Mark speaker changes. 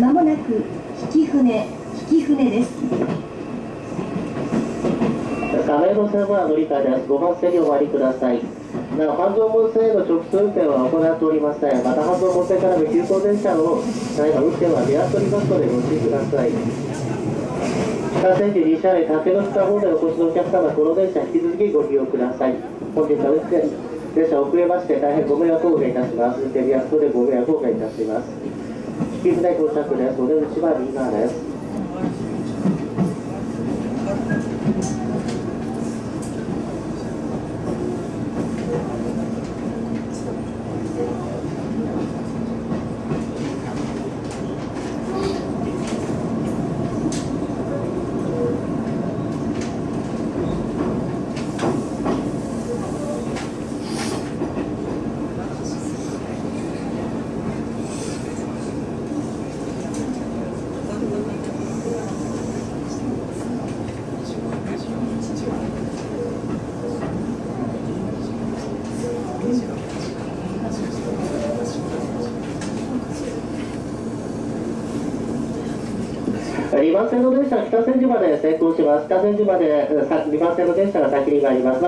Speaker 1: まもなく引船引船です
Speaker 2: 亀戸線は乗り換えです。5番線にお回りください。なお、半蔵門線への直通運転は行っておりません。また、半蔵門線からの急行電車を、何か運転は見合っておりますので、ご注意ください。北千住西車内竹の下方面お越しのお客様、この電車引き続きご利用ください。本日は運転電車遅れまして大変ご迷惑をおかけいたします。運転見合わせでご迷惑をおかけいたします。引き船到着です。お出口は右側です。2番線の電車は北千住まで成功します。北千住まで2番線の電車が先に参ります。